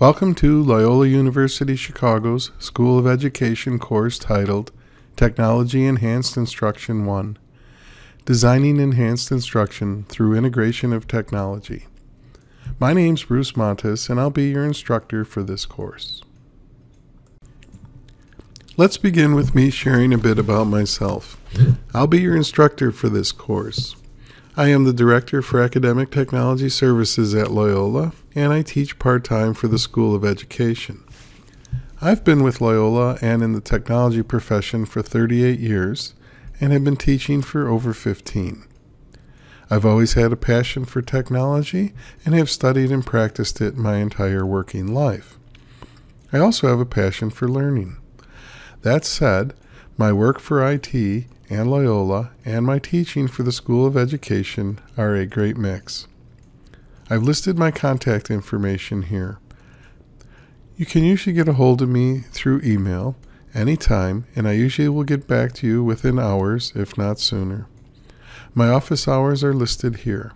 Welcome to Loyola University Chicago's School of Education course titled Technology Enhanced Instruction 1 Designing Enhanced Instruction Through Integration of Technology. My name's Bruce Montes, and I'll be your instructor for this course. Let's begin with me sharing a bit about myself. I'll be your instructor for this course. I am the Director for Academic Technology Services at Loyola, and I teach part time for the School of Education. I've been with Loyola and in the technology profession for 38 years and have been teaching for over 15. I've always had a passion for technology and have studied and practiced it my entire working life. I also have a passion for learning. That said, my work for IT and Loyola and my teaching for the School of Education are a great mix. I've listed my contact information here. You can usually get a hold of me through email anytime, and I usually will get back to you within hours, if not sooner. My office hours are listed here.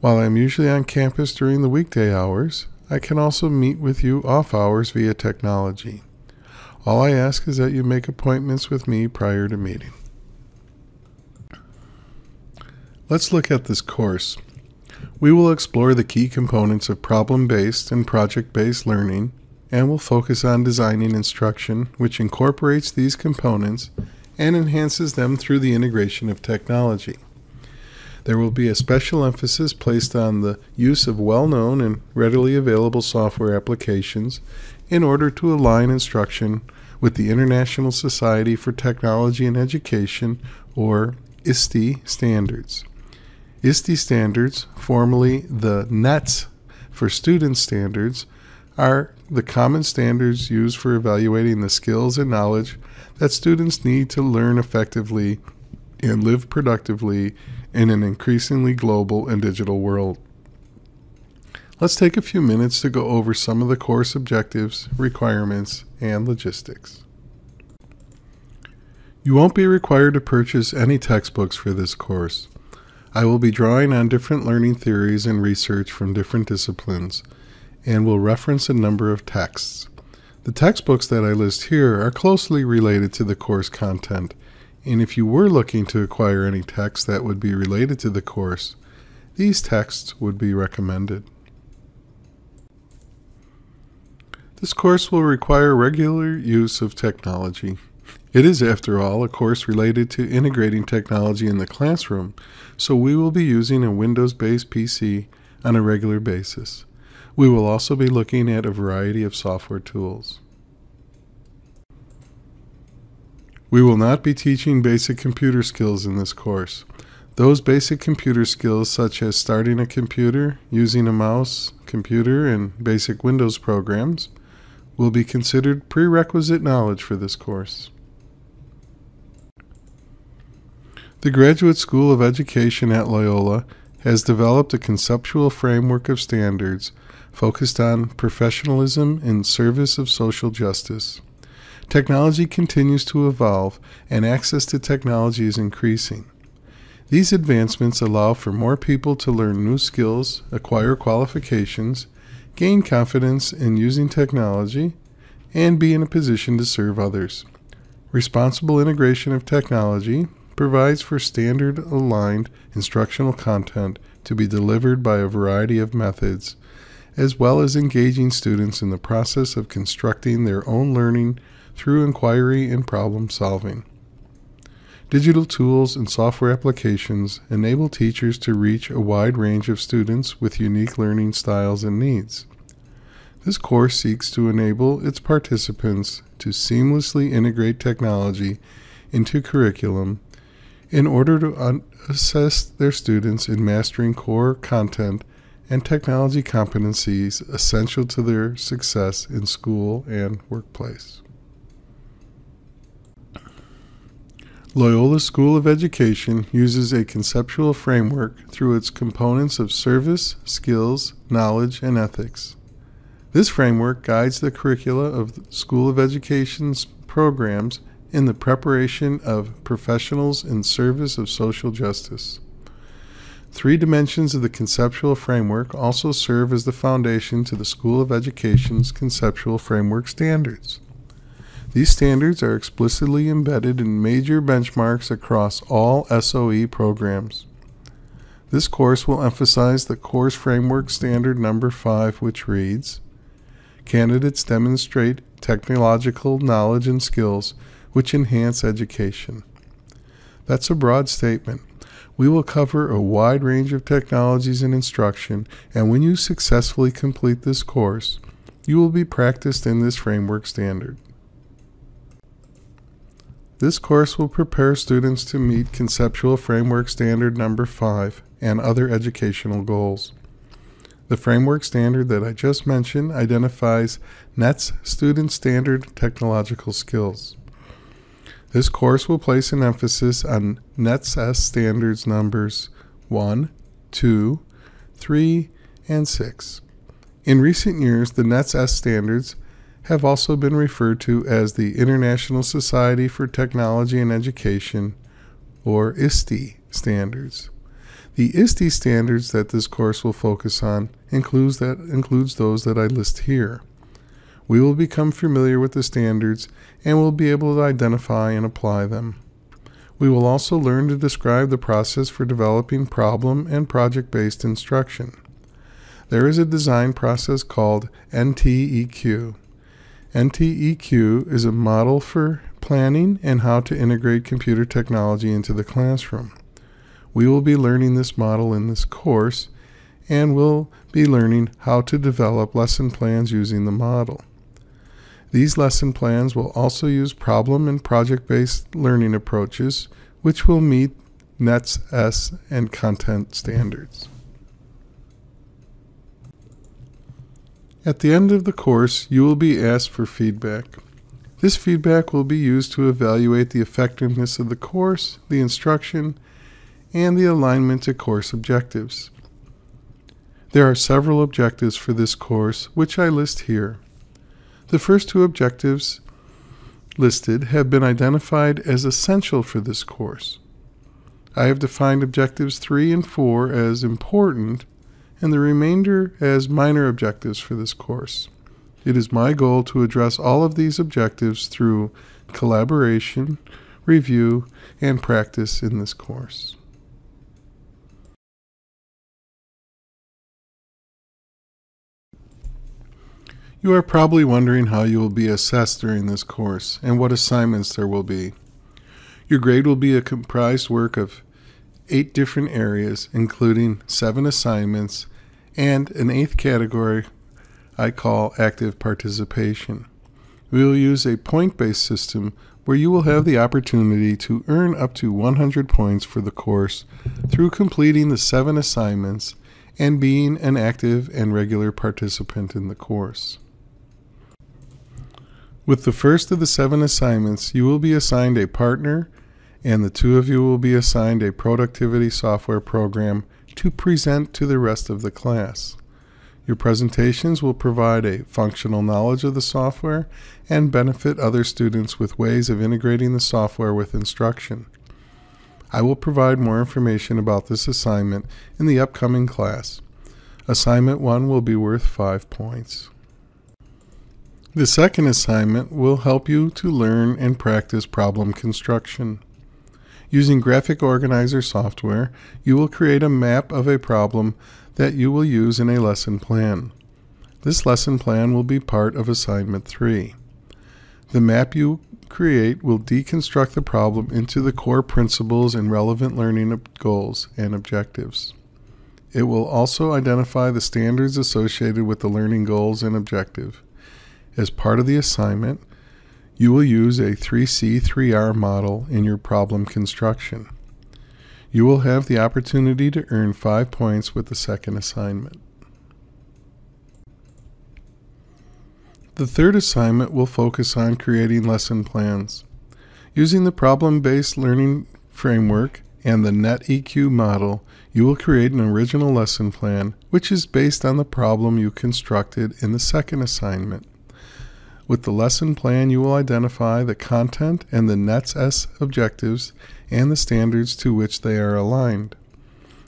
While I'm usually on campus during the weekday hours, I can also meet with you off hours via technology. All I ask is that you make appointments with me prior to meeting. Let's look at this course. We will explore the key components of problem-based and project-based learning, and will focus on designing instruction which incorporates these components and enhances them through the integration of technology. There will be a special emphasis placed on the use of well-known and readily available software applications in order to align instruction with the International Society for Technology and Education, or ISTE standards. ISTE standards, formerly the NETS for student standards, are the common standards used for evaluating the skills and knowledge that students need to learn effectively and live productively in an increasingly global and digital world. Let's take a few minutes to go over some of the course objectives, requirements, and logistics. You won't be required to purchase any textbooks for this course. I will be drawing on different learning theories and research from different disciplines and will reference a number of texts. The textbooks that I list here are closely related to the course content, and if you were looking to acquire any texts that would be related to the course, these texts would be recommended. This course will require regular use of technology. It is, after all, a course related to integrating technology in the classroom, so we will be using a Windows-based PC on a regular basis. We will also be looking at a variety of software tools. We will not be teaching basic computer skills in this course. Those basic computer skills such as starting a computer, using a mouse, computer, and basic Windows programs, will be considered prerequisite knowledge for this course. The Graduate School of Education at Loyola has developed a conceptual framework of standards focused on professionalism in service of social justice. Technology continues to evolve and access to technology is increasing. These advancements allow for more people to learn new skills, acquire qualifications, gain confidence in using technology, and be in a position to serve others. Responsible integration of technology provides for standard aligned instructional content to be delivered by a variety of methods, as well as engaging students in the process of constructing their own learning through inquiry and problem solving. Digital tools and software applications enable teachers to reach a wide range of students with unique learning styles and needs. This course seeks to enable its participants to seamlessly integrate technology into curriculum in order to assess their students in mastering core content and technology competencies essential to their success in school and workplace. Loyola School of Education uses a conceptual framework through its components of service, skills, knowledge, and ethics. This framework guides the curricula of the School of Education's programs in the preparation of professionals in service of social justice. Three dimensions of the conceptual framework also serve as the foundation to the School of Education's conceptual framework standards. These standards are explicitly embedded in major benchmarks across all SOE programs. This course will emphasize the course framework standard number 5 which reads Candidates demonstrate technological knowledge and skills which enhance education. That's a broad statement. We will cover a wide range of technologies in instruction, and when you successfully complete this course, you will be practiced in this framework standard. This course will prepare students to meet Conceptual Framework Standard Number 5 and other educational goals. The framework standard that I just mentioned identifies NETS student standard technological skills. This course will place an emphasis on NETS S standards numbers 1, 2, 3, and 6. In recent years, the NETS S standards have also been referred to as the International Society for Technology and Education, or ISTE standards. The ISTE standards that this course will focus on includes, that, includes those that I list here. We will become familiar with the standards and will be able to identify and apply them. We will also learn to describe the process for developing problem and project based instruction. There is a design process called NTEQ. NTEQ is a model for planning and how to integrate computer technology into the classroom. We will be learning this model in this course and we'll be learning how to develop lesson plans using the model. These lesson plans will also use problem and project based learning approaches, which will meet NETS S and content standards. At the end of the course, you will be asked for feedback. This feedback will be used to evaluate the effectiveness of the course, the instruction, and the alignment to course objectives. There are several objectives for this course, which I list here. The first two objectives listed have been identified as essential for this course. I have defined objectives 3 and 4 as important and the remainder as minor objectives for this course. It is my goal to address all of these objectives through collaboration, review, and practice in this course. You are probably wondering how you will be assessed during this course and what assignments there will be. Your grade will be a comprised work of eight different areas, including seven assignments and an eighth category I call active participation. We will use a point based system where you will have the opportunity to earn up to 100 points for the course through completing the seven assignments and being an active and regular participant in the course. With the first of the seven assignments, you will be assigned a partner, and the two of you will be assigned a productivity software program to present to the rest of the class. Your presentations will provide a functional knowledge of the software and benefit other students with ways of integrating the software with instruction. I will provide more information about this assignment in the upcoming class. Assignment 1 will be worth 5 points. The second assignment will help you to learn and practice problem construction. Using Graphic Organizer software, you will create a map of a problem that you will use in a lesson plan. This lesson plan will be part of Assignment 3. The map you create will deconstruct the problem into the core principles and relevant learning goals and objectives. It will also identify the standards associated with the learning goals and objective. As part of the assignment, you will use a 3C3R model in your problem construction. You will have the opportunity to earn 5 points with the second assignment. The third assignment will focus on creating lesson plans. Using the problem-based learning framework and the NTEQ model, you will create an original lesson plan which is based on the problem you constructed in the second assignment. With the lesson plan, you will identify the content and the NETS S objectives and the standards to which they are aligned.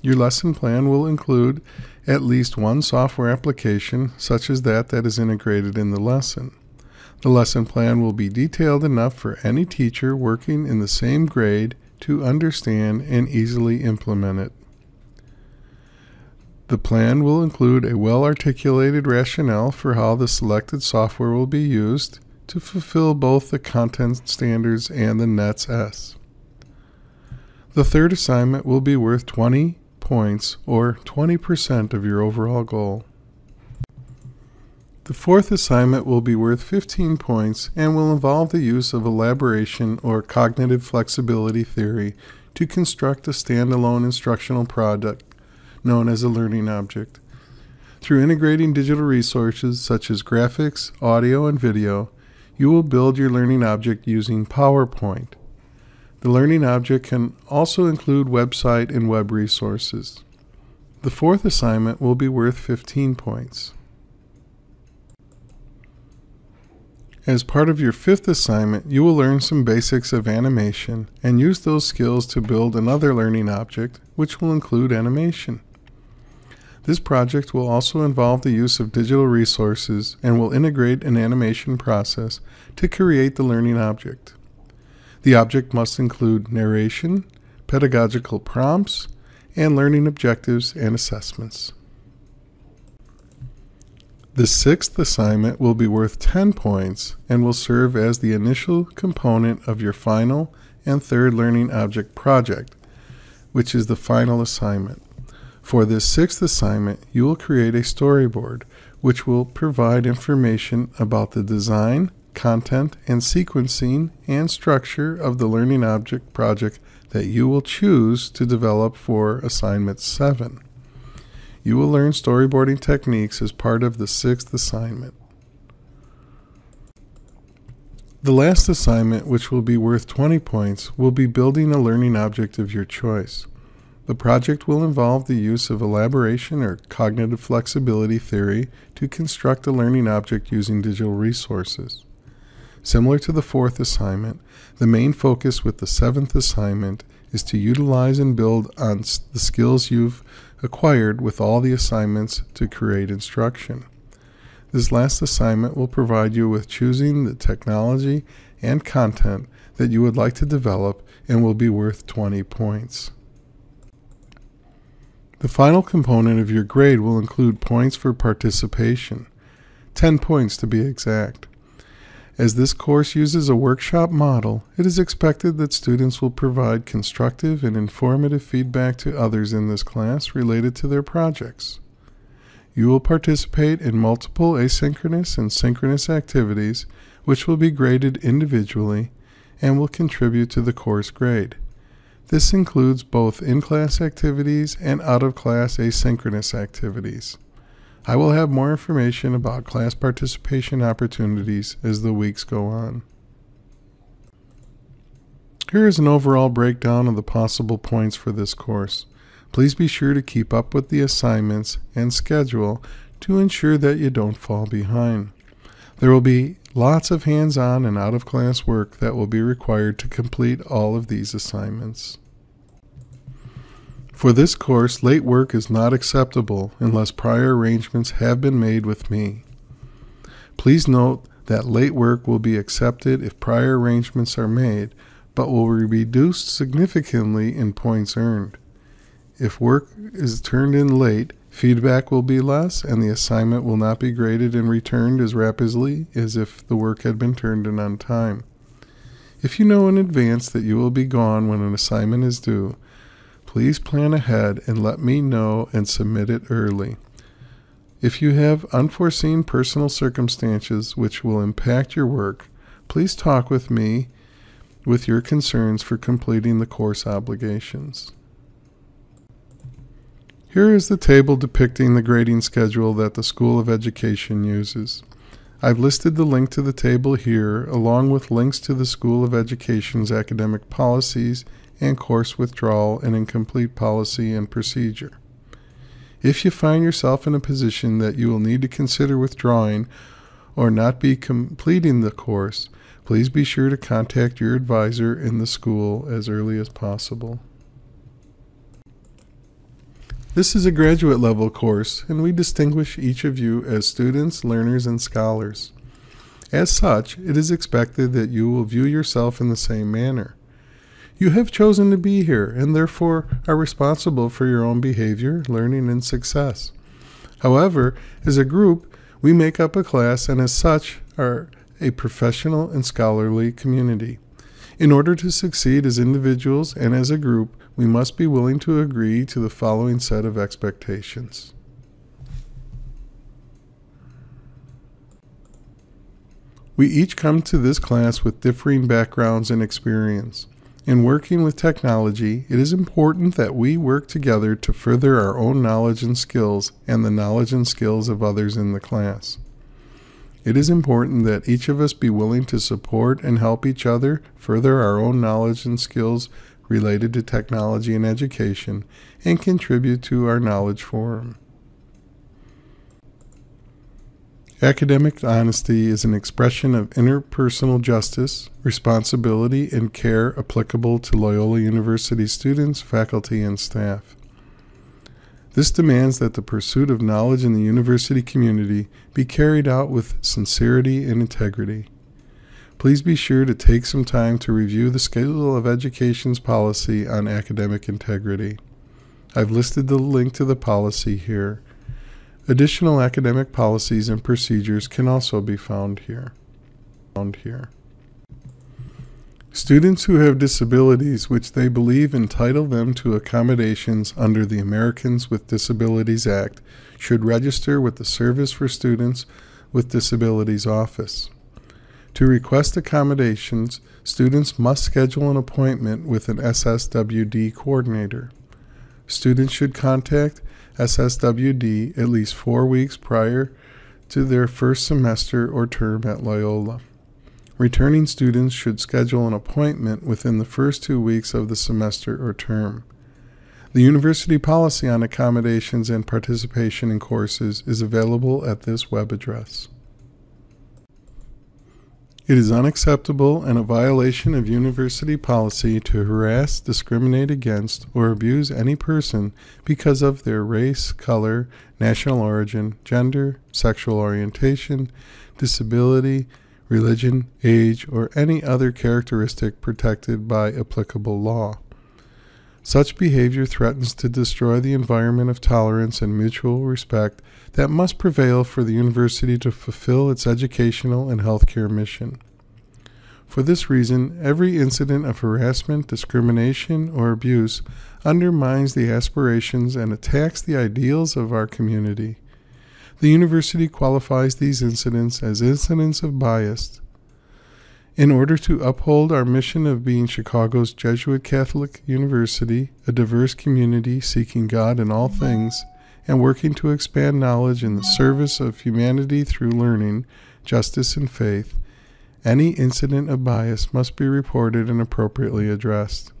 Your lesson plan will include at least one software application, such as that that is integrated in the lesson. The lesson plan will be detailed enough for any teacher working in the same grade to understand and easily implement it. The plan will include a well articulated rationale for how the selected software will be used to fulfill both the content standards and the NETS S. The third assignment will be worth 20 points or 20% of your overall goal. The fourth assignment will be worth 15 points and will involve the use of elaboration or cognitive flexibility theory to construct a standalone instructional product known as a learning object. Through integrating digital resources such as graphics, audio, and video, you will build your learning object using PowerPoint. The learning object can also include website and web resources. The fourth assignment will be worth 15 points. As part of your fifth assignment, you will learn some basics of animation and use those skills to build another learning object, which will include animation. This project will also involve the use of digital resources and will integrate an animation process to create the learning object. The object must include narration, pedagogical prompts, and learning objectives and assessments. The sixth assignment will be worth 10 points and will serve as the initial component of your final and third learning object project, which is the final assignment. For this sixth assignment, you will create a storyboard which will provide information about the design, content, and sequencing and structure of the learning object project that you will choose to develop for assignment 7. You will learn storyboarding techniques as part of the sixth assignment. The last assignment, which will be worth 20 points, will be building a learning object of your choice. The project will involve the use of elaboration or cognitive flexibility theory to construct a learning object using digital resources. Similar to the fourth assignment, the main focus with the seventh assignment is to utilize and build on the skills you've acquired with all the assignments to create instruction. This last assignment will provide you with choosing the technology and content that you would like to develop and will be worth 20 points. The final component of your grade will include points for participation, 10 points to be exact. As this course uses a workshop model, it is expected that students will provide constructive and informative feedback to others in this class related to their projects. You will participate in multiple asynchronous and synchronous activities, which will be graded individually and will contribute to the course grade. This includes both in-class activities and out-of-class asynchronous activities. I will have more information about class participation opportunities as the weeks go on. Here is an overall breakdown of the possible points for this course. Please be sure to keep up with the assignments and schedule to ensure that you don't fall behind. There will be lots of hands-on and out-of-class work that will be required to complete all of these assignments. For this course, late work is not acceptable unless prior arrangements have been made with me. Please note that late work will be accepted if prior arrangements are made, but will be reduced significantly in points earned. If work is turned in late, feedback will be less and the assignment will not be graded and returned as rapidly as if the work had been turned in on time. If you know in advance that you will be gone when an assignment is due, Please plan ahead and let me know and submit it early. If you have unforeseen personal circumstances which will impact your work, please talk with me with your concerns for completing the course obligations. Here is the table depicting the grading schedule that the School of Education uses. I've listed the link to the table here along with links to the School of Education's academic policies and course withdrawal and incomplete policy and procedure. If you find yourself in a position that you will need to consider withdrawing or not be completing the course, please be sure to contact your advisor in the school as early as possible. This is a graduate level course, and we distinguish each of you as students, learners, and scholars. As such, it is expected that you will view yourself in the same manner. You have chosen to be here and therefore are responsible for your own behavior, learning, and success. However, as a group, we make up a class and as such are a professional and scholarly community. In order to succeed as individuals and as a group, we must be willing to agree to the following set of expectations. We each come to this class with differing backgrounds and experience. In working with technology, it is important that we work together to further our own knowledge and skills and the knowledge and skills of others in the class. It is important that each of us be willing to support and help each other further our own knowledge and skills related to technology and education and contribute to our knowledge forum. Academic honesty is an expression of interpersonal justice, responsibility, and care applicable to Loyola University students, faculty, and staff. This demands that the pursuit of knowledge in the university community be carried out with sincerity and integrity. Please be sure to take some time to review the School of Education's policy on academic integrity. I've listed the link to the policy here. Additional academic policies and procedures can also be found here. Found here. Students who have disabilities which they believe entitle them to accommodations under the Americans with Disabilities Act should register with the Service for Students with Disabilities Office. To request accommodations, students must schedule an appointment with an SSWD coordinator. Students should contact SSWD at least four weeks prior to their first semester or term at Loyola. Returning students should schedule an appointment within the first two weeks of the semester or term. The university policy on accommodations and participation in courses is available at this web address. It is unacceptable and a violation of university policy to harass, discriminate against, or abuse any person because of their race, color, national origin, gender, sexual orientation, disability, religion, age, or any other characteristic protected by applicable law. Such behavior threatens to destroy the environment of tolerance and mutual respect that must prevail for the university to fulfill its educational and healthcare mission. For this reason, every incident of harassment, discrimination, or abuse undermines the aspirations and attacks the ideals of our community. The university qualifies these incidents as incidents of bias in order to uphold our mission of being Chicago's Jesuit Catholic University, a diverse community seeking God in all things, and working to expand knowledge in the service of humanity through learning, justice, and faith, any incident of bias must be reported and appropriately addressed.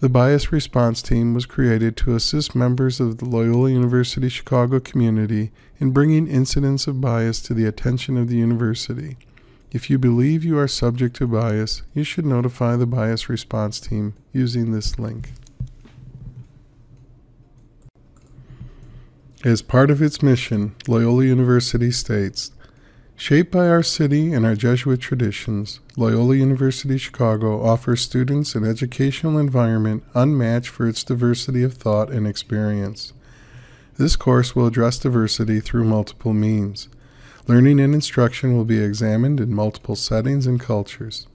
The Bias Response Team was created to assist members of the Loyola University Chicago community in bringing incidents of bias to the attention of the university. If you believe you are subject to bias, you should notify the bias response team using this link. As part of its mission, Loyola University states Shaped by our city and our Jesuit traditions, Loyola University Chicago offers students an educational environment unmatched for its diversity of thought and experience. This course will address diversity through multiple means. Learning and instruction will be examined in multiple settings and cultures.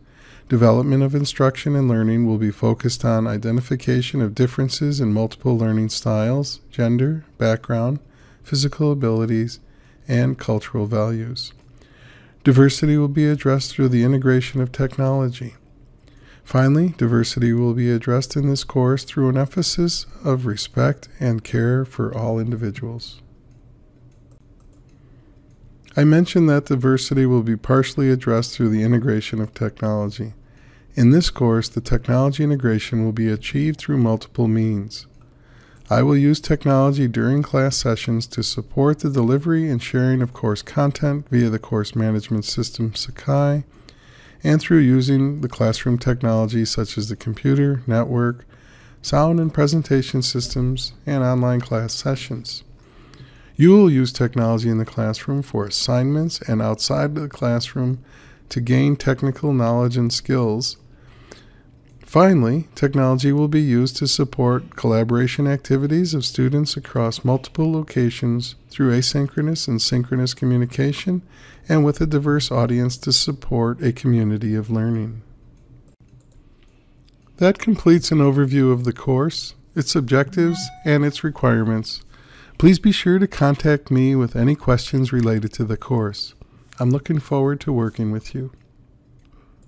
Development of instruction and learning will be focused on identification of differences in multiple learning styles, gender, background, physical abilities, and cultural values. Diversity will be addressed through the integration of technology. Finally, diversity will be addressed in this course through an emphasis of respect and care for all individuals. I mentioned that diversity will be partially addressed through the integration of technology. In this course, the technology integration will be achieved through multiple means. I will use technology during class sessions to support the delivery and sharing of course content via the course management system Sakai and through using the classroom technology such as the computer, network, sound and presentation systems, and online class sessions. You will use technology in the classroom for assignments and outside the classroom to gain technical knowledge and skills. Finally, technology will be used to support collaboration activities of students across multiple locations through asynchronous and synchronous communication and with a diverse audience to support a community of learning. That completes an overview of the course, its objectives, and its requirements. Please be sure to contact me with any questions related to the course. I'm looking forward to working with you.